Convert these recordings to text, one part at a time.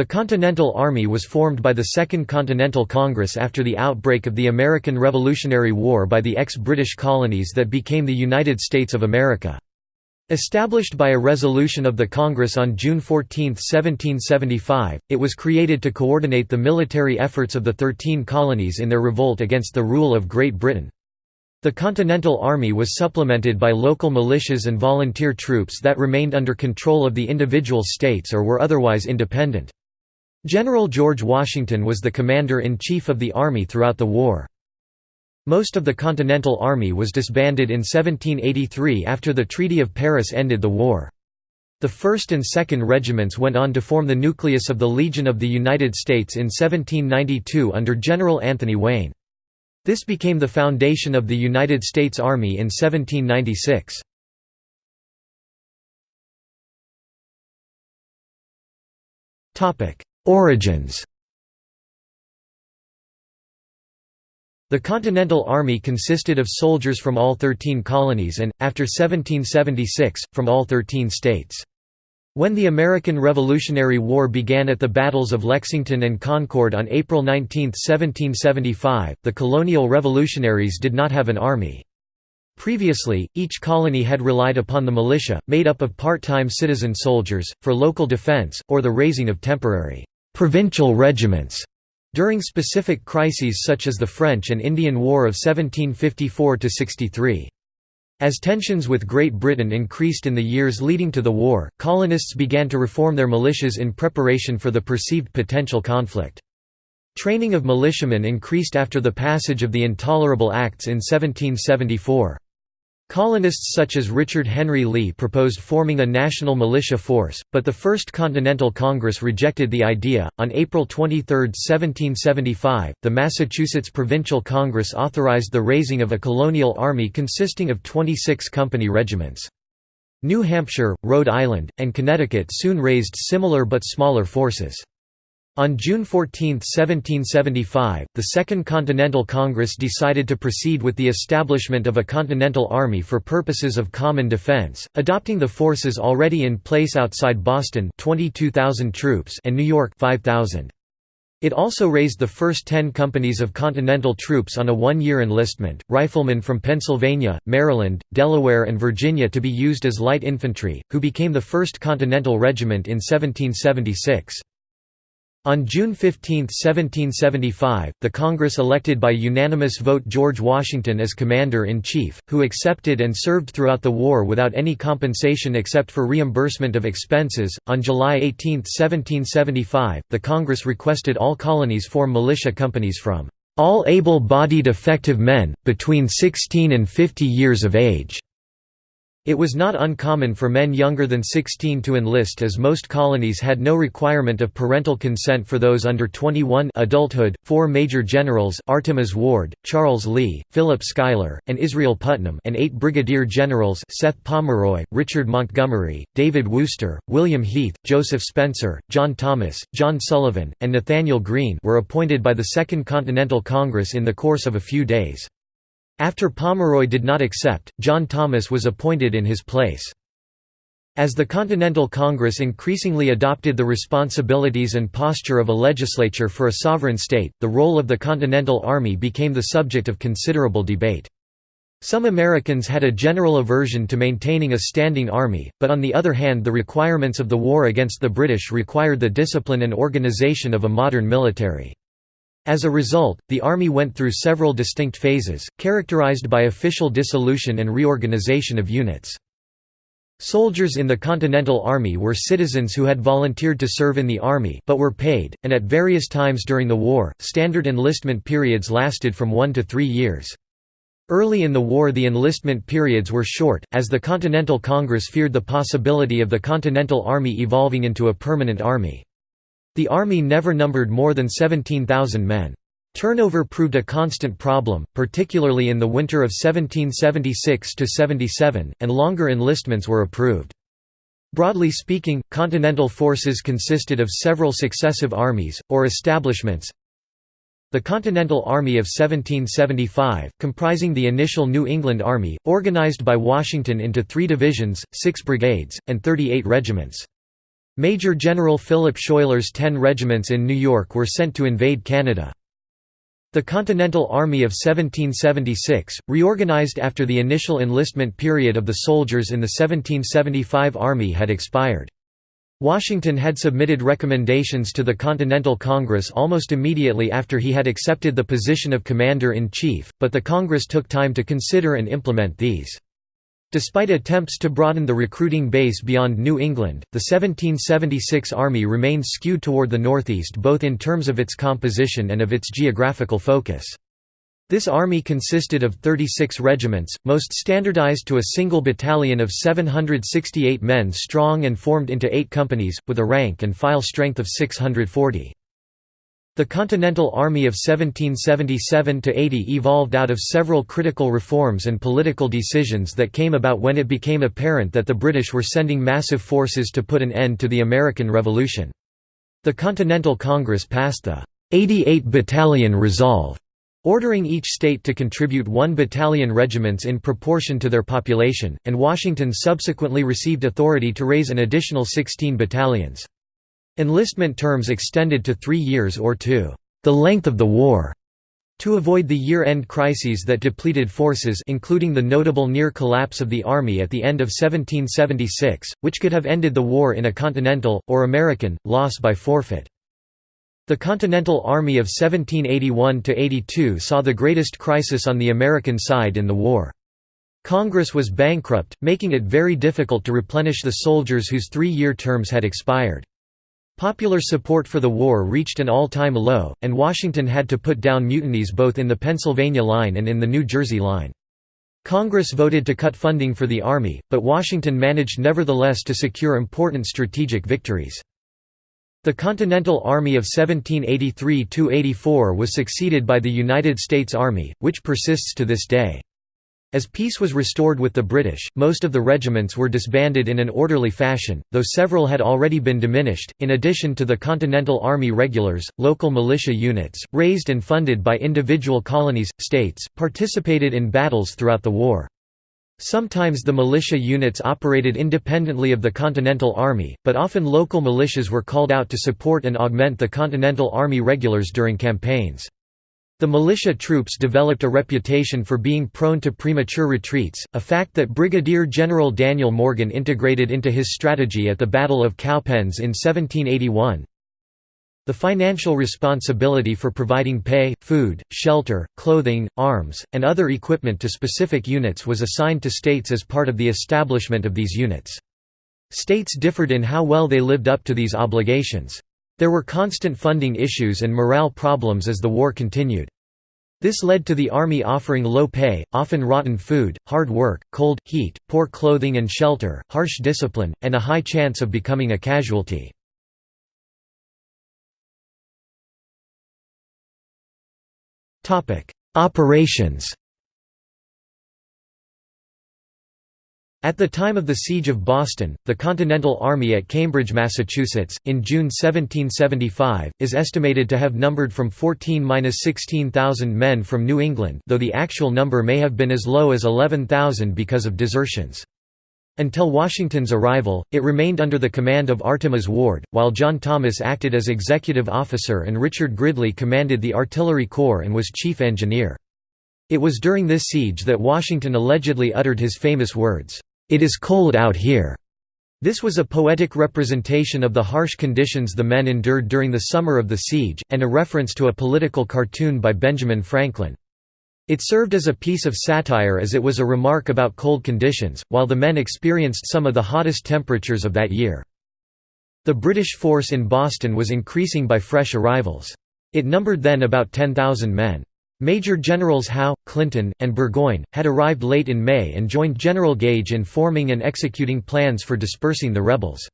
The Continental Army was formed by the Second Continental Congress after the outbreak of the American Revolutionary War by the ex-British colonies that became the United States of America. Established by a resolution of the Congress on June 14, 1775, it was created to coordinate the military efforts of the Thirteen Colonies in their revolt against the rule of Great Britain. The Continental Army was supplemented by local militias and volunteer troops that remained under control of the individual states or were otherwise independent. General George Washington was the commander-in-chief of the army throughout the war. Most of the Continental Army was disbanded in 1783 after the Treaty of Paris ended the war. The 1st and 2nd Regiments went on to form the nucleus of the Legion of the United States in 1792 under General Anthony Wayne. This became the foundation of the United States Army in 1796. Origins The Continental Army consisted of soldiers from all 13 colonies and, after 1776, from all 13 states. When the American Revolutionary War began at the battles of Lexington and Concord on April 19, 1775, the colonial revolutionaries did not have an army. Previously, each colony had relied upon the militia, made up of part-time citizen soldiers, for local defense, or the raising of temporary «provincial regiments» During specific crises such as the French and Indian War of 1754–63. As tensions with Great Britain increased in the years leading to the war, colonists began to reform their militias in preparation for the perceived potential conflict. Training of militiamen increased after the passage of the Intolerable Acts in 1774. Colonists such as Richard Henry Lee proposed forming a national militia force, but the First Continental Congress rejected the idea. On April 23, 1775, the Massachusetts Provincial Congress authorized the raising of a colonial army consisting of 26 company regiments. New Hampshire, Rhode Island, and Connecticut soon raised similar but smaller forces. On June 14, 1775, the Second Continental Congress decided to proceed with the establishment of a Continental Army for purposes of common defense, adopting the forces already in place outside Boston 22,000 troops and New York 5,000. It also raised the first ten companies of Continental troops on a one-year enlistment, riflemen from Pennsylvania, Maryland, Delaware and Virginia to be used as light infantry, who became the 1st Continental Regiment in 1776. On June 15, 1775, the Congress elected by unanimous vote George Washington as Commander-in-Chief, who accepted and served throughout the war without any compensation except for reimbursement of expenses. On July 18, 1775, the Congress requested all colonies form militia companies from all able-bodied effective men, between 16 and 50 years of age. It was not uncommon for men younger than 16 to enlist as most colonies had no requirement of parental consent for those under 21 adulthood. Four major generals Artemas Ward, Charles Lee, Philip Schuyler, and Israel Putnam and eight brigadier generals Seth Pomeroy, Richard Montgomery, David Wooster, William Heath, Joseph Spencer, John Thomas, John Sullivan, and Nathanael Greene were appointed by the Second Continental Congress in the course of a few days. After Pomeroy did not accept, John Thomas was appointed in his place. As the Continental Congress increasingly adopted the responsibilities and posture of a legislature for a sovereign state, the role of the Continental Army became the subject of considerable debate. Some Americans had a general aversion to maintaining a standing army, but on the other hand the requirements of the war against the British required the discipline and organization of a modern military. As a result, the army went through several distinct phases, characterized by official dissolution and reorganization of units. Soldiers in the Continental Army were citizens who had volunteered to serve in the army but were paid, and at various times during the war, standard enlistment periods lasted from one to three years. Early in the war the enlistment periods were short, as the Continental Congress feared the possibility of the Continental Army evolving into a permanent army. The army never numbered more than 17,000 men. Turnover proved a constant problem, particularly in the winter of 1776–77, and longer enlistments were approved. Broadly speaking, Continental forces consisted of several successive armies, or establishments. The Continental Army of 1775, comprising the initial New England Army, organized by Washington into three divisions, six brigades, and 38 regiments. Major General Philip Schuyler's ten regiments in New York were sent to invade Canada. The Continental Army of 1776, reorganized after the initial enlistment period of the soldiers in the 1775 Army had expired. Washington had submitted recommendations to the Continental Congress almost immediately after he had accepted the position of Commander-in-Chief, but the Congress took time to consider and implement these. Despite attempts to broaden the recruiting base beyond New England, the 1776 Army remained skewed toward the Northeast both in terms of its composition and of its geographical focus. This army consisted of 36 regiments, most standardized to a single battalion of 768 men strong and formed into eight companies, with a rank and file strength of 640. The Continental Army of 1777–80 evolved out of several critical reforms and political decisions that came about when it became apparent that the British were sending massive forces to put an end to the American Revolution. The Continental Congress passed the 88 Battalion Resolve ordering each state to contribute one battalion regiments in proportion to their population, and Washington subsequently received authority to raise an additional 16 battalions. Enlistment terms extended to three years or to the length of the war. To avoid the year-end crises that depleted forces including the notable near collapse of the Army at the end of 1776, which could have ended the war in a Continental, or American, loss by forfeit. The Continental Army of 1781–82 saw the greatest crisis on the American side in the war. Congress was bankrupt, making it very difficult to replenish the soldiers whose three-year terms had expired. Popular support for the war reached an all-time low, and Washington had to put down mutinies both in the Pennsylvania line and in the New Jersey line. Congress voted to cut funding for the Army, but Washington managed nevertheless to secure important strategic victories. The Continental Army of 1783–84 was succeeded by the United States Army, which persists to this day. As peace was restored with the British, most of the regiments were disbanded in an orderly fashion, though several had already been diminished. In addition to the Continental Army regulars, local militia units, raised and funded by individual colonies, states, participated in battles throughout the war. Sometimes the militia units operated independently of the Continental Army, but often local militias were called out to support and augment the Continental Army regulars during campaigns. The militia troops developed a reputation for being prone to premature retreats, a fact that Brigadier General Daniel Morgan integrated into his strategy at the Battle of Cowpens in 1781. The financial responsibility for providing pay, food, shelter, clothing, arms, and other equipment to specific units was assigned to states as part of the establishment of these units. States differed in how well they lived up to these obligations. There were constant funding issues and morale problems as the war continued. This led to the Army offering low pay, often rotten food, hard work, cold, heat, poor clothing and shelter, harsh discipline, and a high chance of becoming a casualty. Operations At the time of the Siege of Boston, the Continental Army at Cambridge, Massachusetts, in June 1775, is estimated to have numbered from 14–16,000 men from New England though the actual number may have been as low as 11,000 because of desertions. Until Washington's arrival, it remained under the command of Artemas Ward, while John Thomas acted as executive officer and Richard Gridley commanded the artillery corps and was chief engineer. It was during this siege that Washington allegedly uttered his famous words, "'It is cold out here'". This was a poetic representation of the harsh conditions the men endured during the summer of the siege, and a reference to a political cartoon by Benjamin Franklin. It served as a piece of satire as it was a remark about cold conditions, while the men experienced some of the hottest temperatures of that year. The British force in Boston was increasing by fresh arrivals. It numbered then about 10,000 men. Major Generals Howe, Clinton, and Burgoyne, had arrived late in May and joined General Gage in forming and executing plans for dispersing the rebels.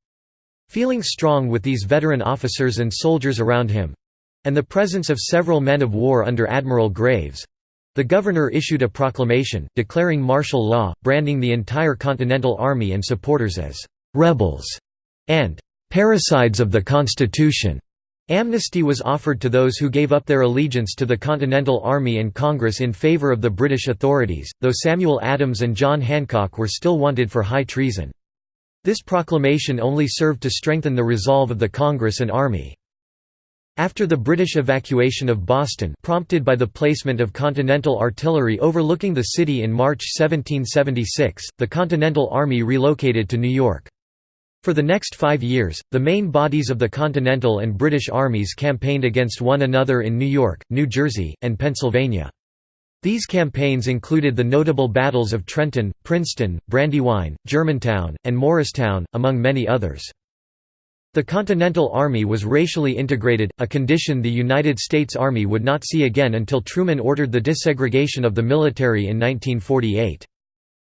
Feeling strong with these veteran officers and soldiers around him—and the presence of several men of war under Admiral Graves, the governor issued a proclamation, declaring martial law, branding the entire Continental Army and supporters as «rebels» and «parricides of the Constitution». Amnesty was offered to those who gave up their allegiance to the Continental Army and Congress in favor of the British authorities, though Samuel Adams and John Hancock were still wanted for high treason. This proclamation only served to strengthen the resolve of the Congress and Army. After the British evacuation of Boston prompted by the placement of Continental artillery overlooking the city in March 1776, the Continental Army relocated to New York. For the next five years, the main bodies of the Continental and British armies campaigned against one another in New York, New Jersey, and Pennsylvania. These campaigns included the notable battles of Trenton, Princeton, Brandywine, Germantown, and Morristown, among many others. The Continental Army was racially integrated, a condition the United States Army would not see again until Truman ordered the desegregation of the military in 1948.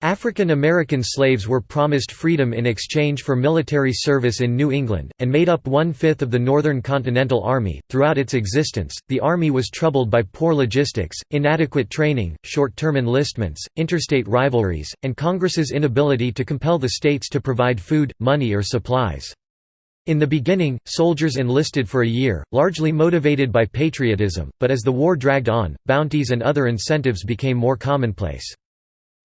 African American slaves were promised freedom in exchange for military service in New England, and made up one fifth of the Northern Continental Army. Throughout its existence, the Army was troubled by poor logistics, inadequate training, short term enlistments, interstate rivalries, and Congress's inability to compel the states to provide food, money, or supplies. In the beginning, soldiers enlisted for a year, largely motivated by patriotism, but as the war dragged on, bounties and other incentives became more commonplace.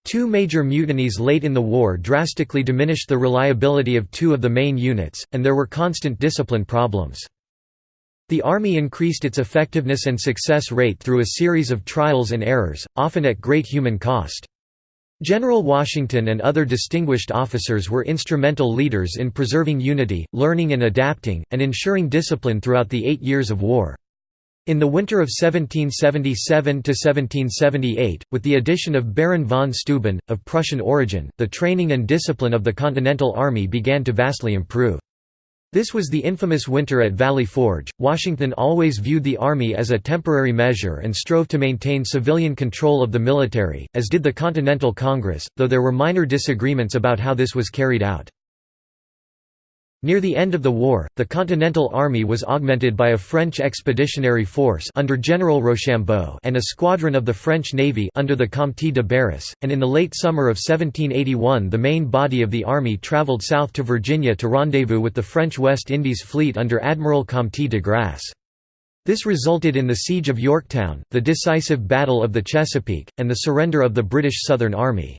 Two major mutinies late in the war drastically diminished the reliability of two of the main units, and there were constant discipline problems. The Army increased its effectiveness and success rate through a series of trials and errors, often at great human cost. General Washington and other distinguished officers were instrumental leaders in preserving unity, learning and adapting, and ensuring discipline throughout the eight years of war. In the winter of 1777–1778, with the addition of Baron von Steuben, of Prussian origin, the training and discipline of the Continental Army began to vastly improve. This was the infamous winter at Valley Forge. Washington always viewed the army as a temporary measure and strove to maintain civilian control of the military, as did the Continental Congress, though there were minor disagreements about how this was carried out. Near the end of the war, the Continental Army was augmented by a French expeditionary force under General Rochambeau and a squadron of the French Navy under the Comte de Barras, and in the late summer of 1781 the main body of the army travelled south to Virginia to rendezvous with the French West Indies fleet under Admiral Comte de Grasse. This resulted in the Siege of Yorktown, the decisive Battle of the Chesapeake, and the surrender of the British Southern Army.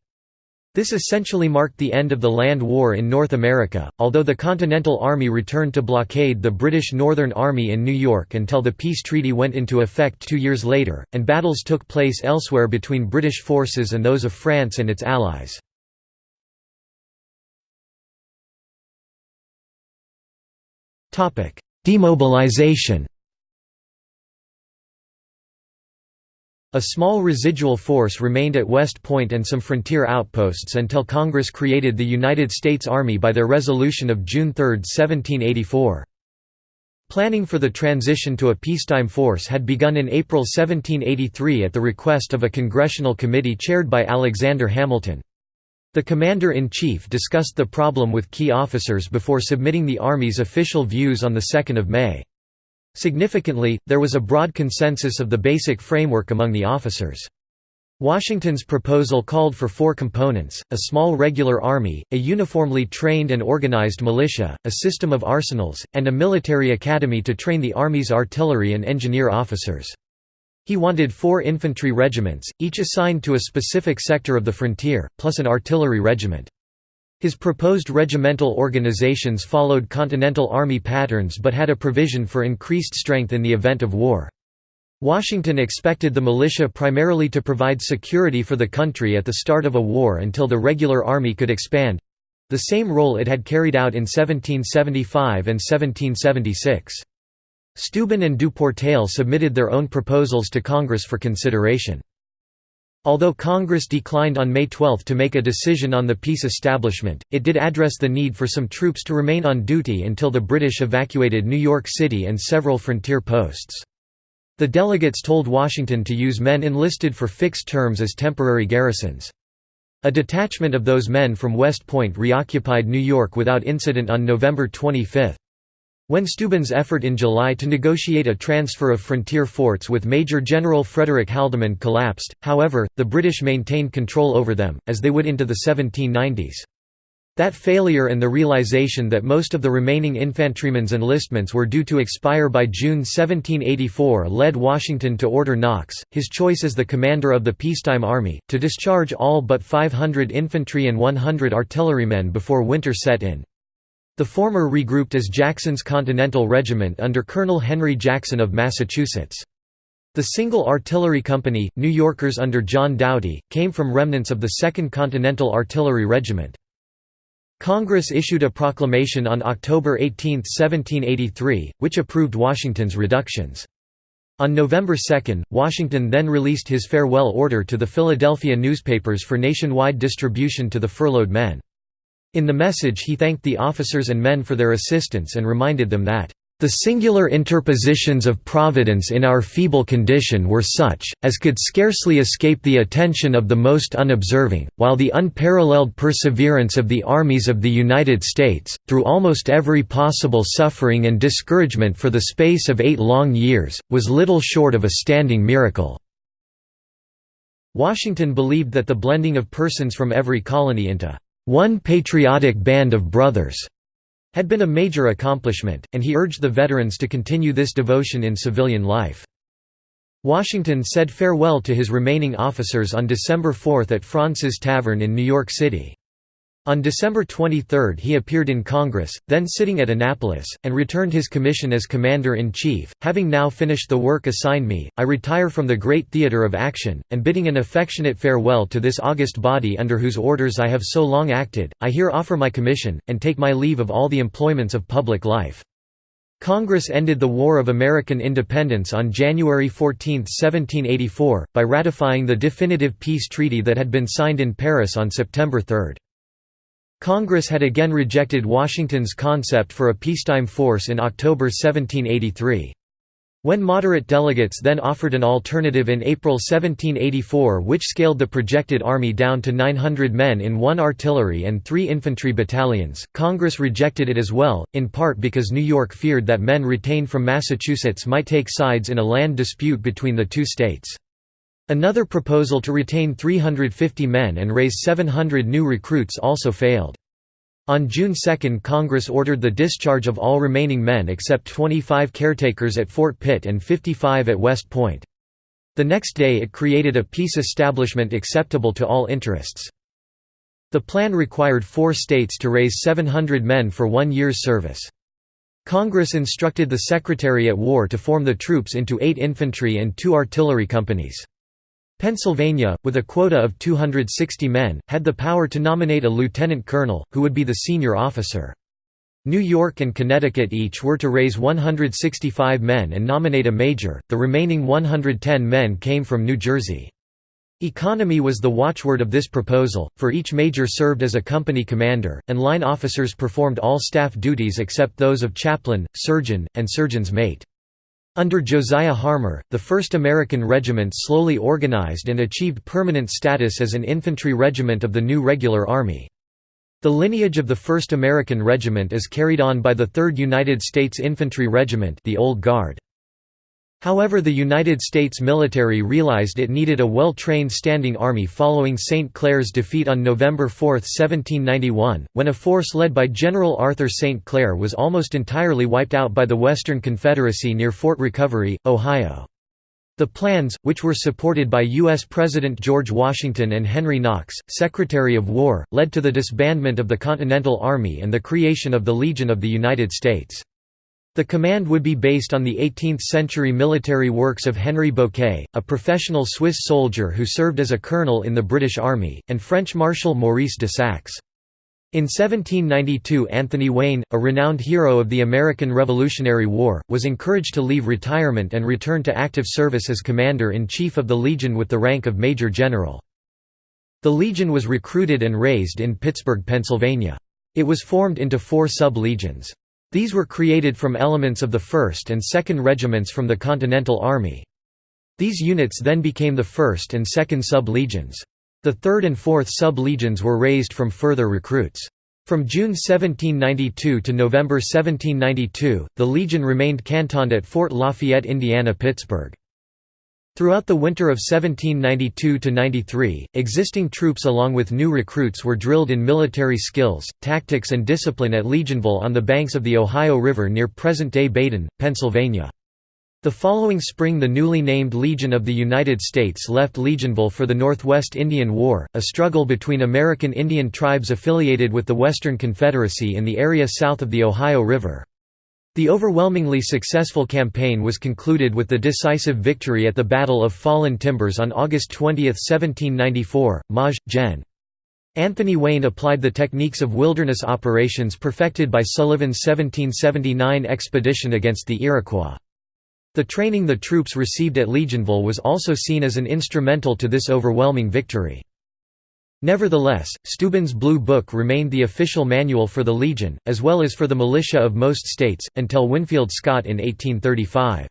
This essentially marked the end of the land war in North America, although the Continental Army returned to blockade the British Northern Army in New York until the peace treaty went into effect two years later, and battles took place elsewhere between British forces and those of France and its allies. Demobilization A small residual force remained at West Point and some frontier outposts until Congress created the United States Army by their resolution of June 3, 1784. Planning for the transition to a peacetime force had begun in April 1783 at the request of a congressional committee chaired by Alexander Hamilton. The Commander-in-Chief discussed the problem with key officers before submitting the Army's official views on 2 May. Significantly, there was a broad consensus of the basic framework among the officers. Washington's proposal called for four components, a small regular army, a uniformly trained and organized militia, a system of arsenals, and a military academy to train the Army's artillery and engineer officers. He wanted four infantry regiments, each assigned to a specific sector of the frontier, plus an artillery regiment. His proposed regimental organizations followed Continental Army patterns but had a provision for increased strength in the event of war. Washington expected the militia primarily to provide security for the country at the start of a war until the regular army could expand—the same role it had carried out in 1775 and 1776. Steuben and Duportail submitted their own proposals to Congress for consideration. Although Congress declined on May 12 to make a decision on the peace establishment, it did address the need for some troops to remain on duty until the British evacuated New York City and several frontier posts. The delegates told Washington to use men enlisted for fixed terms as temporary garrisons. A detachment of those men from West Point reoccupied New York without incident on November 25. When Steuben's effort in July to negotiate a transfer of frontier forts with Major General Frederick Haldimand collapsed, however, the British maintained control over them, as they would into the 1790s. That failure and the realization that most of the remaining infantrymen's enlistments were due to expire by June 1784 led Washington to order Knox, his choice as the commander of the peacetime army, to discharge all but 500 infantry and 100 artillerymen before winter set in. The former regrouped as Jackson's Continental Regiment under Colonel Henry Jackson of Massachusetts. The single artillery company, New Yorkers under John Doughty, came from remnants of the 2nd Continental Artillery Regiment. Congress issued a proclamation on October 18, 1783, which approved Washington's reductions. On November 2, Washington then released his farewell order to the Philadelphia newspapers for nationwide distribution to the furloughed men. In the message he thanked the officers and men for their assistance and reminded them that the singular interpositions of Providence in our feeble condition were such, as could scarcely escape the attention of the most unobserving, while the unparalleled perseverance of the armies of the United States, through almost every possible suffering and discouragement for the space of eight long years, was little short of a standing miracle." Washington believed that the blending of persons from every colony into one patriotic band of brothers had been a major accomplishment, and he urged the veterans to continue this devotion in civilian life. Washington said farewell to his remaining officers on December 4 at Fraunces Tavern in New York City. On December 23 he appeared in Congress, then sitting at Annapolis, and returned his commission as Commander-in-Chief. Having now finished the work assigned me, I retire from the great theatre of action, and bidding an affectionate farewell to this august body under whose orders I have so long acted, I here offer my commission, and take my leave of all the employments of public life. Congress ended the War of American Independence on January 14, 1784, by ratifying the definitive peace treaty that had been signed in Paris on September 3. Congress had again rejected Washington's concept for a peacetime force in October 1783. When moderate delegates then offered an alternative in April 1784 which scaled the projected army down to 900 men in one artillery and three infantry battalions, Congress rejected it as well, in part because New York feared that men retained from Massachusetts might take sides in a land dispute between the two states. Another proposal to retain 350 men and raise 700 new recruits also failed. On June 2 Congress ordered the discharge of all remaining men except 25 caretakers at Fort Pitt and 55 at West Point. The next day it created a peace establishment acceptable to all interests. The plan required four states to raise 700 men for one year's service. Congress instructed the Secretary at War to form the troops into eight infantry and two artillery companies. Pennsylvania, with a quota of 260 men, had the power to nominate a lieutenant colonel, who would be the senior officer. New York and Connecticut each were to raise 165 men and nominate a major, the remaining 110 men came from New Jersey. Economy was the watchword of this proposal, for each major served as a company commander, and line officers performed all staff duties except those of chaplain, surgeon, and surgeon's mate. Under Josiah Harmar, the 1st American Regiment slowly organized and achieved permanent status as an infantry regiment of the new regular army. The lineage of the 1st American Regiment is carried on by the 3rd United States Infantry Regiment the Old Guard. However the United States military realized it needed a well-trained standing army following St. Clair's defeat on November 4, 1791, when a force led by General Arthur St. Clair was almost entirely wiped out by the Western Confederacy near Fort Recovery, Ohio. The plans, which were supported by U.S. President George Washington and Henry Knox, Secretary of War, led to the disbandment of the Continental Army and the creation of the Legion of the United States. The command would be based on the 18th-century military works of Henry Bouquet, a professional Swiss soldier who served as a colonel in the British Army, and French Marshal Maurice de Saxe. In 1792 Anthony Wayne, a renowned hero of the American Revolutionary War, was encouraged to leave retirement and return to active service as Commander-in-Chief of the Legion with the rank of Major General. The Legion was recruited and raised in Pittsburgh, Pennsylvania. It was formed into four sub-legions. These were created from elements of the 1st and 2nd Regiments from the Continental Army. These units then became the 1st and 2nd Sub-Legions. The 3rd and 4th Sub-Legions were raised from further recruits. From June 1792 to November 1792, the Legion remained cantoned at Fort Lafayette, Indiana Pittsburgh. Throughout the winter of 1792–93, existing troops along with new recruits were drilled in military skills, tactics and discipline at Legionville on the banks of the Ohio River near present-day Baden, Pennsylvania. The following spring the newly named Legion of the United States left Legionville for the Northwest Indian War, a struggle between American Indian tribes affiliated with the Western Confederacy in the area south of the Ohio River. The overwhelmingly successful campaign was concluded with the decisive victory at the Battle of Fallen Timbers on August 20, 1794, Maj. Gen. Anthony Wayne applied the techniques of wilderness operations perfected by Sullivan's 1779 expedition against the Iroquois. The training the troops received at Legionville was also seen as an instrumental to this overwhelming victory. Nevertheless, Steuben's Blue Book remained the official manual for the Legion, as well as for the militia of most states, until Winfield Scott in 1835.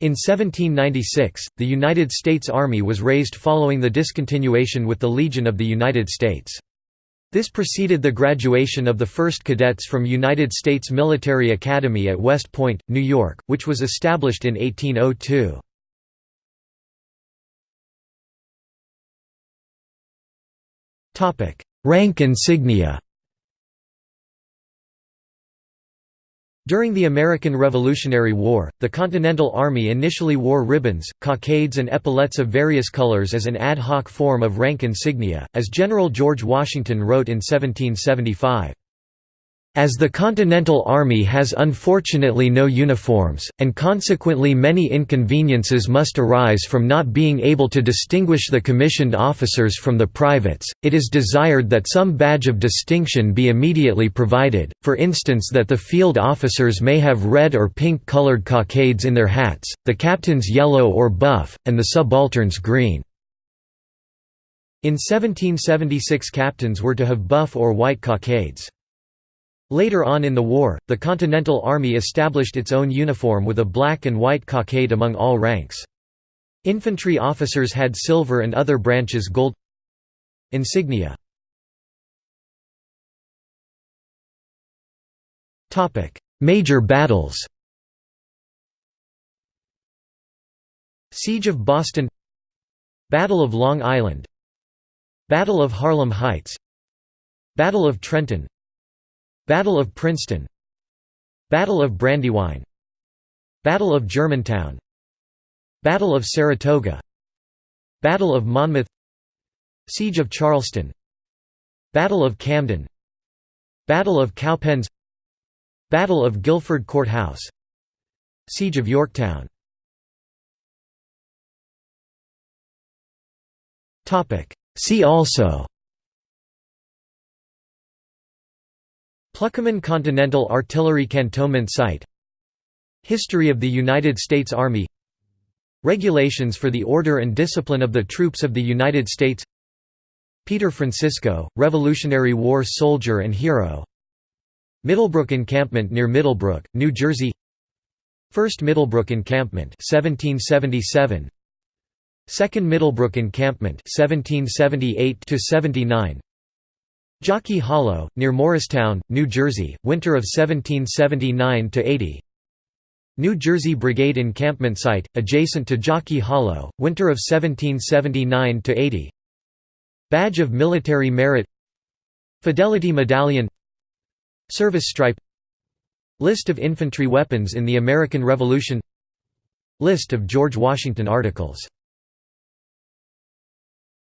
In 1796, the United States Army was raised following the discontinuation with the Legion of the United States. This preceded the graduation of the first cadets from United States Military Academy at West Point, New York, which was established in 1802. Rank insignia During the American Revolutionary War, the Continental Army initially wore ribbons, cockades and epaulets of various colors as an ad hoc form of rank insignia, as General George Washington wrote in 1775. As the Continental Army has unfortunately no uniforms, and consequently many inconveniences must arise from not being able to distinguish the commissioned officers from the privates, it is desired that some badge of distinction be immediately provided, for instance that the field officers may have red or pink-colored cockades in their hats, the captains yellow or buff, and the subalterns green. In 1776 captains were to have buff or white cockades. Later on in the war, the Continental Army established its own uniform with a black and white cockade among all ranks. Infantry officers had silver and other branches gold. Insignia. Major battles. Siege of Boston. Battle of Long Island. Battle of Harlem Heights. Battle of Trenton Battle of Princeton. Battle of Brandywine. Battle of Germantown. Battle of Saratoga. Battle of Monmouth. Siege of Charleston. Battle of Camden. Battle of Cowpens. Battle of Guilford Courthouse. Siege of Yorktown. See also Pluckemin Continental Artillery Cantonment Site. History of the United States Army. Regulations for the order and discipline of the troops of the United States. Peter Francisco, Revolutionary War soldier and hero. Middlebrook Encampment near Middlebrook, New Jersey. First Middlebrook Encampment 1777 Second Middlebrook Encampment 1778 79 Jockey Hollow, near Morristown, New Jersey, winter of 1779–80 New Jersey Brigade encampment site, adjacent to Jockey Hollow, winter of 1779–80 Badge of Military Merit. Fidelity Medallion. Service Stripe. List of infantry weapons in the American Revolution. List of George Washington articles